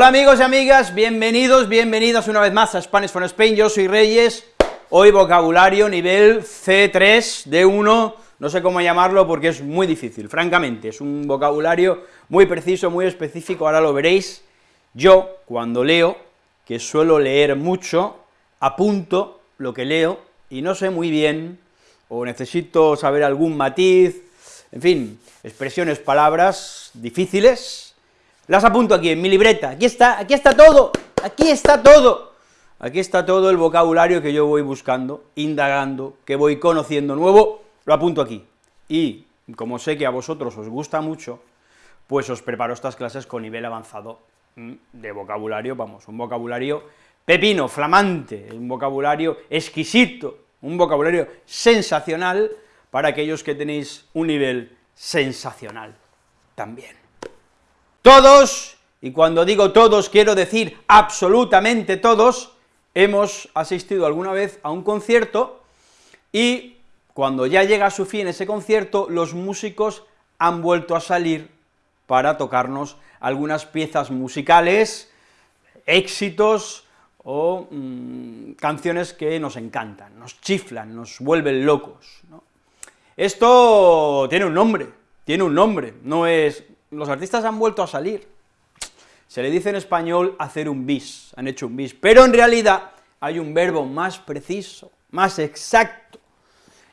Hola amigos y amigas, bienvenidos, bienvenidas una vez más a Spanish for Spain, yo soy Reyes, hoy vocabulario nivel C3, D1, no sé cómo llamarlo porque es muy difícil, francamente, es un vocabulario muy preciso, muy específico, ahora lo veréis, yo, cuando leo, que suelo leer mucho, apunto lo que leo, y no sé muy bien, o necesito saber algún matiz, en fin, expresiones, palabras difíciles, las apunto aquí en mi libreta, aquí está, aquí está todo, aquí está todo, aquí está todo el vocabulario que yo voy buscando, indagando, que voy conociendo nuevo, lo apunto aquí, y como sé que a vosotros os gusta mucho, pues os preparo estas clases con nivel avanzado mm, de vocabulario, vamos, un vocabulario pepino, flamante, un vocabulario exquisito, un vocabulario sensacional para aquellos que tenéis un nivel sensacional también. Todos, y cuando digo todos quiero decir absolutamente todos, hemos asistido alguna vez a un concierto y cuando ya llega a su fin ese concierto, los músicos han vuelto a salir para tocarnos algunas piezas musicales, éxitos o mm, canciones que nos encantan, nos chiflan, nos vuelven locos. Esto tiene un nombre, tiene un nombre, no es los artistas han vuelto a salir. Se le dice en español hacer un bis, han hecho un bis, pero en realidad hay un verbo más preciso, más exacto,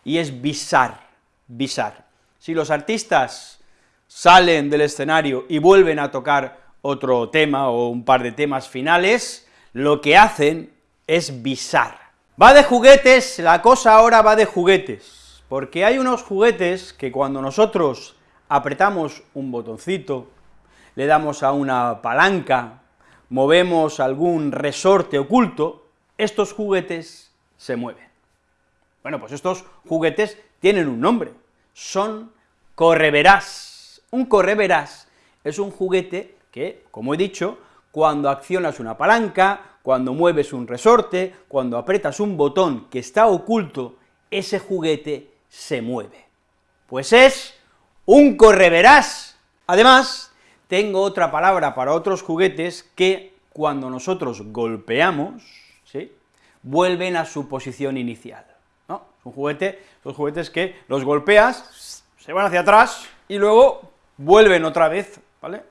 y es bisar, bisar. Si los artistas salen del escenario y vuelven a tocar otro tema o un par de temas finales, lo que hacen es bisar. Va de juguetes, la cosa ahora va de juguetes, porque hay unos juguetes que cuando nosotros apretamos un botoncito, le damos a una palanca, movemos algún resorte oculto, estos juguetes se mueven. Bueno, pues estos juguetes tienen un nombre, son correverás. Un correverás es un juguete que, como he dicho, cuando accionas una palanca, cuando mueves un resorte, cuando apretas un botón que está oculto, ese juguete se mueve. Pues es un correverás. Además, tengo otra palabra para otros juguetes que cuando nosotros golpeamos, ¿sí?, vuelven a su posición inicial, ¿no? Un juguetes que los golpeas, se van hacia atrás, y luego vuelven otra vez, ¿vale?,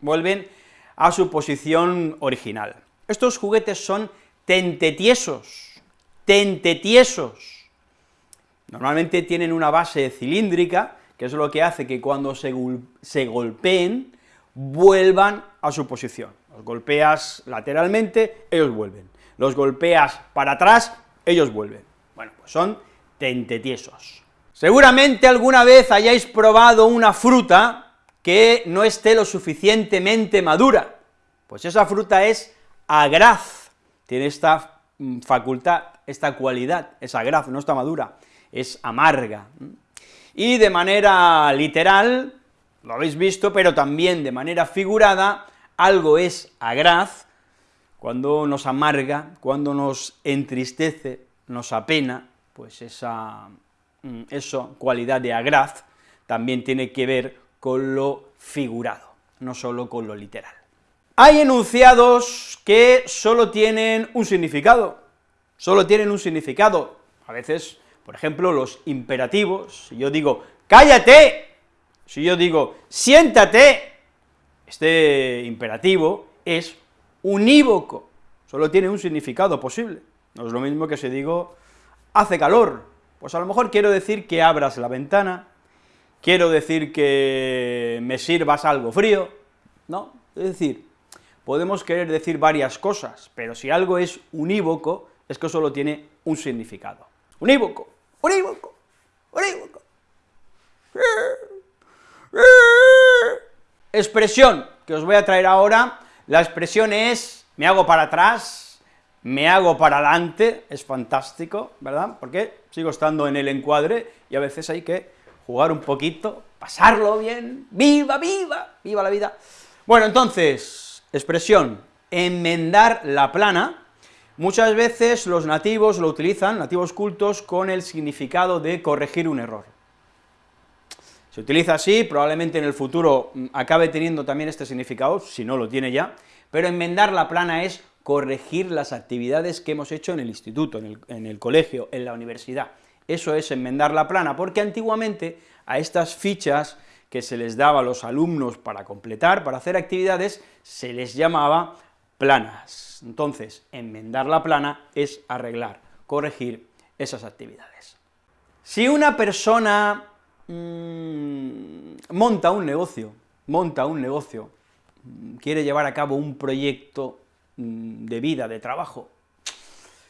vuelven a su posición original. Estos juguetes son tentetiesos, tentetiesos. Normalmente tienen una base cilíndrica, que es lo que hace que cuando se, golpeen, vuelvan a su posición. Los golpeas lateralmente, ellos vuelven. Los golpeas para atrás, ellos vuelven. Bueno, pues son tentetiesos. Seguramente alguna vez hayáis probado una fruta que no esté lo suficientemente madura, pues esa fruta es agraz, tiene esta mm, facultad, esta cualidad, es agraz, no está madura, es amarga y de manera literal, lo habéis visto, pero también de manera figurada, algo es agraz, cuando nos amarga, cuando nos entristece, nos apena, pues esa, mm, eso, cualidad de agraz, también tiene que ver con lo figurado, no solo con lo literal. Hay enunciados que solo tienen un significado, solo tienen un significado, a veces por ejemplo, los imperativos, si yo digo, cállate, si yo digo, siéntate, este imperativo es unívoco, solo tiene un significado posible, no es lo mismo que si digo, hace calor, pues a lo mejor quiero decir que abras la ventana, quiero decir que me sirvas algo frío, ¿no? Es decir, podemos querer decir varias cosas, pero si algo es unívoco, es que solo tiene un significado. Unívoco, unívoco. Expresión que os voy a traer ahora, la expresión es, me hago para atrás, me hago para adelante, es fantástico, ¿verdad? Porque sigo estando en el encuadre y a veces hay que jugar un poquito, pasarlo bien, viva, viva, viva la vida. Bueno, entonces, expresión, enmendar la plana, Muchas veces los nativos lo utilizan, nativos cultos, con el significado de corregir un error. Se utiliza así, probablemente en el futuro mm, acabe teniendo también este significado, si no lo tiene ya, pero enmendar la plana es corregir las actividades que hemos hecho en el instituto, en el, en el colegio, en la universidad. Eso es enmendar la plana, porque antiguamente a estas fichas que se les daba a los alumnos para completar, para hacer actividades, se les llamaba planas. Entonces, enmendar la plana es arreglar, corregir esas actividades. Si una persona mmm, monta un negocio, monta un negocio, mm, quiere llevar a cabo un proyecto mmm, de vida, de trabajo,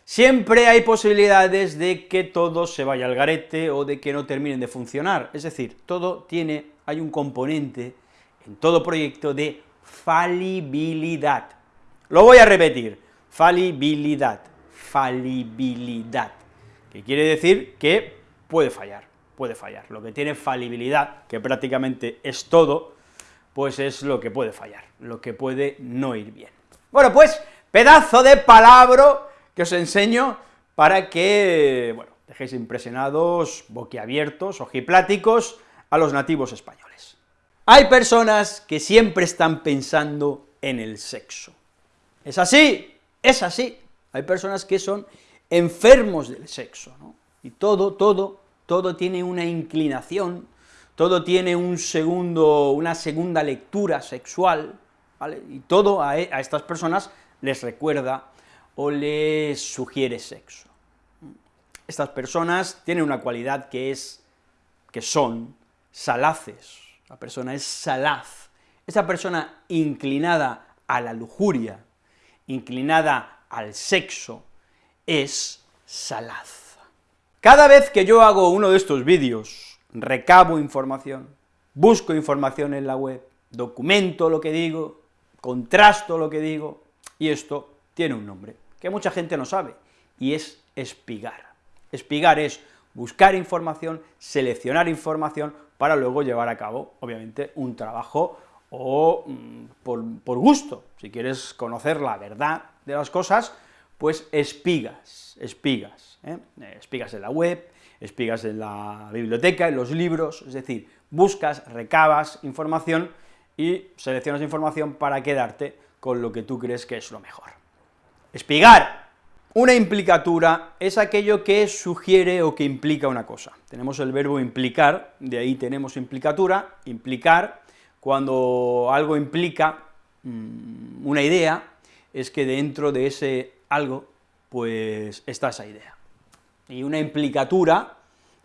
siempre hay posibilidades de que todo se vaya al garete o de que no terminen de funcionar, es decir, todo tiene, hay un componente en todo proyecto de falibilidad. Lo voy a repetir, falibilidad, falibilidad, que quiere decir que puede fallar, puede fallar. Lo que tiene falibilidad, que prácticamente es todo, pues es lo que puede fallar, lo que puede no ir bien. Bueno, pues, pedazo de palabra que os enseño para que, bueno, dejéis impresionados, boquiabiertos, ojipláticos, a los nativos españoles. Hay personas que siempre están pensando en el sexo. Es así, es así. Hay personas que son enfermos del sexo, ¿no? Y todo, todo, todo tiene una inclinación, todo tiene un segundo, una segunda lectura sexual, ¿vale? Y todo a, a estas personas les recuerda o les sugiere sexo. Estas personas tienen una cualidad que es, que son salaces, la persona es salaz, esa persona inclinada a la lujuria, inclinada al sexo, es salaz. Cada vez que yo hago uno de estos vídeos, recabo información, busco información en la web, documento lo que digo, contrasto lo que digo, y esto tiene un nombre que mucha gente no sabe, y es espigar. Espigar es buscar información, seleccionar información, para luego llevar a cabo, obviamente, un trabajo o mm, por, gusto. Si quieres conocer la verdad de las cosas, pues espigas, espigas, ¿eh? espigas en la web, espigas en la biblioteca, en los libros, es decir, buscas, recabas información y seleccionas información para quedarte con lo que tú crees que es lo mejor. Espigar. Una implicatura es aquello que sugiere o que implica una cosa. Tenemos el verbo implicar, de ahí tenemos implicatura, implicar, cuando algo implica mm, una idea, es que dentro de ese algo, pues está esa idea. Y una implicatura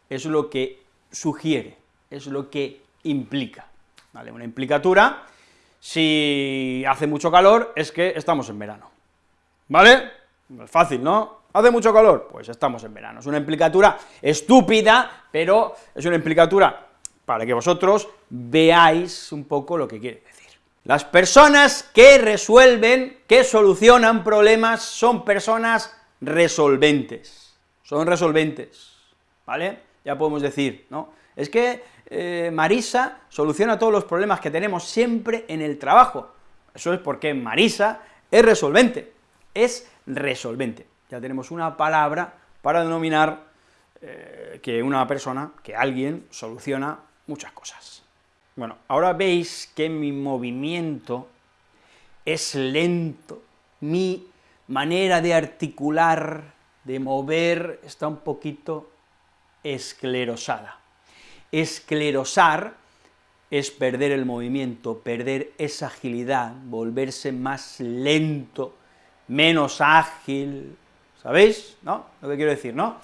es lo que sugiere, es lo que implica, ¿vale? Una implicatura, si hace mucho calor, es que estamos en verano. ¿Vale? Es fácil, ¿no? ¿Hace mucho calor? Pues estamos en verano. Es una implicatura estúpida, pero es una implicatura para que vosotros veáis un poco lo que quiere decir. Las personas que resuelven, que solucionan problemas, son personas resolventes, son resolventes, ¿vale? Ya podemos decir, ¿no? Es que eh, Marisa soluciona todos los problemas que tenemos siempre en el trabajo. Eso es porque Marisa es resolvente es resolvente. Ya tenemos una palabra para denominar eh, que una persona, que alguien, soluciona muchas cosas. Bueno, ahora veis que mi movimiento es lento, mi manera de articular, de mover, está un poquito esclerosada. Esclerosar es perder el movimiento, perder esa agilidad, volverse más lento, menos ágil, ¿sabéis? ¿No? Lo que quiero decir, ¿no?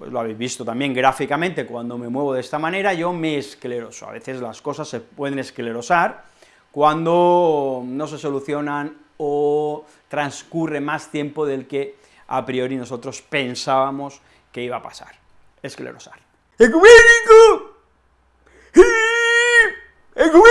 Pues lo habéis visto también gráficamente, cuando me muevo de esta manera, yo me escleroso. A veces las cosas se pueden esclerosar cuando no se solucionan o transcurre más tiempo del que a priori nosotros pensábamos que iba a pasar. Esclerosar. ¡Ecuménico! ¡Ecuménico!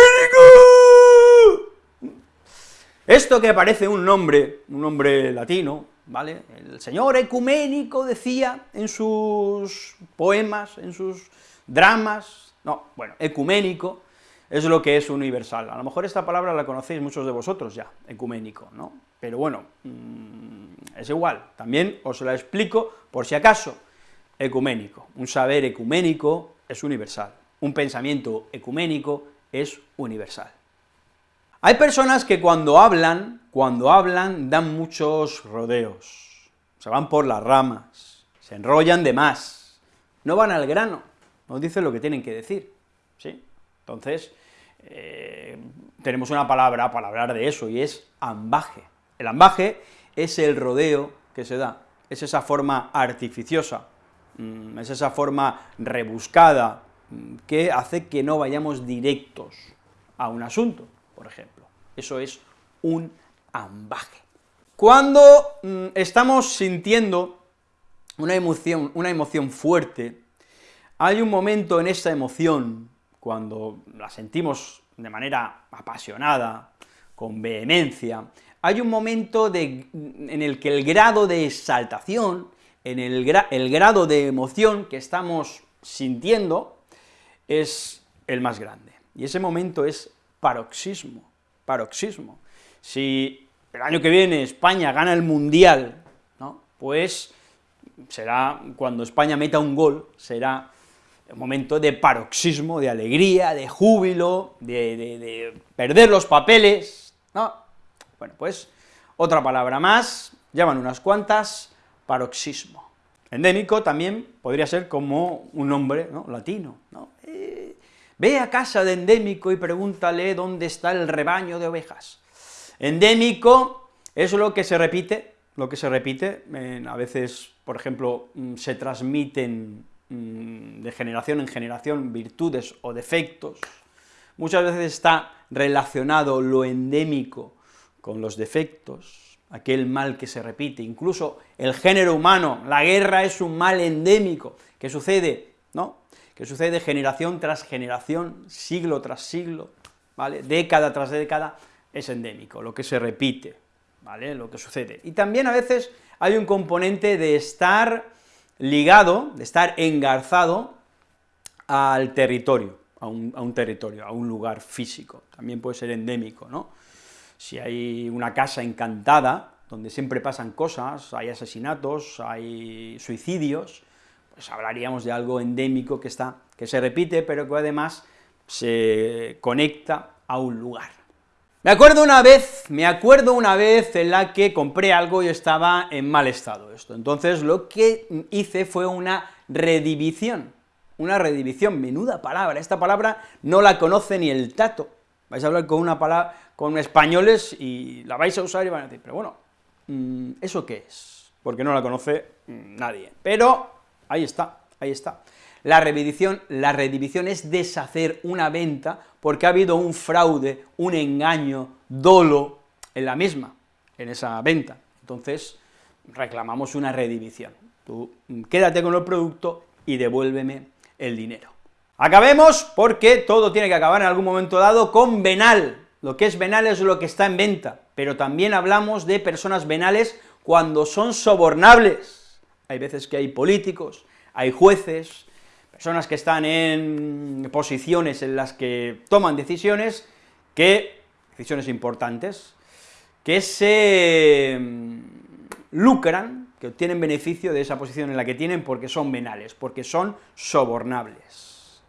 Esto que parece un nombre, un nombre latino, El señor ecuménico decía en sus poemas, en sus dramas, no, bueno, ecuménico es lo que es universal. A lo mejor esta palabra la conocéis muchos de vosotros ya, ecuménico, ¿no? Pero bueno, mm, es igual, también os la explico por si acaso. Ecuménico, un saber ecuménico es universal, un pensamiento ecuménico es universal. Hay personas que cuando hablan, cuando hablan, dan muchos rodeos, se van por las ramas, se enrollan de más, no van al grano, no dicen lo que tienen que decir, ¿sí? Entonces, eh, tenemos una palabra para hablar de eso, y es ambaje. El ambaje es el rodeo que se da, es esa forma artificiosa, mm, es esa forma rebuscada, mm, que hace que no vayamos directos a un asunto, por ejemplo. Eso es un ambaje. Cuando mm, estamos sintiendo una emoción, una emoción fuerte, hay un momento en esa emoción, cuando la sentimos de manera apasionada, con vehemencia, hay un momento en el que el grado de exaltación, en el grado de emoción que estamos sintiendo, es el más grande. Y ese momento es paroxismo, paroxismo. Si el año que viene España gana el Mundial, ¿no? pues será, cuando España meta un gol, será un momento de paroxismo, de alegría, de júbilo, de, perder los papeles, ¿no? Bueno, pues otra palabra más, llaman unas cuantas, paroxismo. Endémico también podría ser como un nombre ¿no? latino, ¿no? Ve a casa de endémico y pregúntale dónde está el rebaño de ovejas. Endémico es lo que se repite, lo que se repite, a veces, por ejemplo, mm, se transmiten Mm, de generación en generación virtudes o defectos, muchas veces está relacionado lo endémico con los defectos, aquel mal que se repite, incluso el género humano, la guerra es un mal endémico, que sucede, que sucede generación tras generación, siglo tras siglo, ¿vale?, década tras década, es endémico, lo que se repite, ¿vale?, lo que sucede. Y también a veces hay un componente de estar ligado, de estar engarzado al territorio, a un, territorio, a un lugar físico, también puede ser endémico, ¿no? Si hay una casa encantada, donde siempre pasan cosas, hay asesinatos, hay suicidios, pues hablaríamos de algo endémico que está, que se repite, pero que además se conecta a un lugar. Me acuerdo una vez, me acuerdo una vez en la que compré algo y estaba en mal estado esto, entonces lo que hice fue una redivisión, una redivisión, menuda palabra, esta palabra no la conoce ni el tato, vais a hablar con una palabra, con españoles y la vais a usar y van a decir, pero bueno, mm, ¿eso qué es? Porque no la conoce mm, nadie, pero ahí está, ahí está. La redivisión, la redivisión es deshacer una venta porque ha habido un fraude, un engaño, dolo en la misma, en esa venta. Entonces, reclamamos una redivisión. Tú quédate con el producto y devuélveme el dinero. Acabemos porque todo tiene que acabar en algún momento dado con venal. Lo que es venal es lo que está en venta, pero también hablamos de personas venales cuando son sobornables. Hay veces que hay políticos, hay jueces, personas que están en posiciones en las que toman decisiones, que, decisiones importantes, que se mm, lucran, que obtienen beneficio de esa posición en la que tienen porque son venales, porque son sobornables.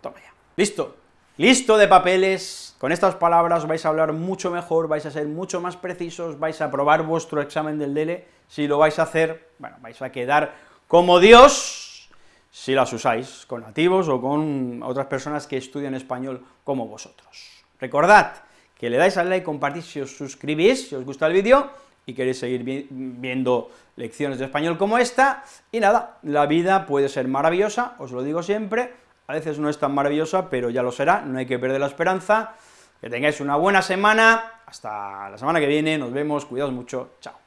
Toma ya. Listo, listo de papeles, con estas palabras vais a hablar mucho mejor, vais a ser mucho más precisos, vais a aprobar vuestro examen del DELE, si lo vais a hacer, bueno, vais a quedar como Dios, si las usáis con nativos o con otras personas que estudian español como vosotros. Recordad que le dais al like, compartís si os suscribís, si os gusta el vídeo, y queréis seguir viendo lecciones de español como esta, y nada, la vida puede ser maravillosa, os lo digo siempre, a veces no es tan maravillosa, pero ya lo será, no hay que perder la esperanza, que tengáis una buena semana, hasta la semana que viene, nos vemos, cuidaos mucho, chao.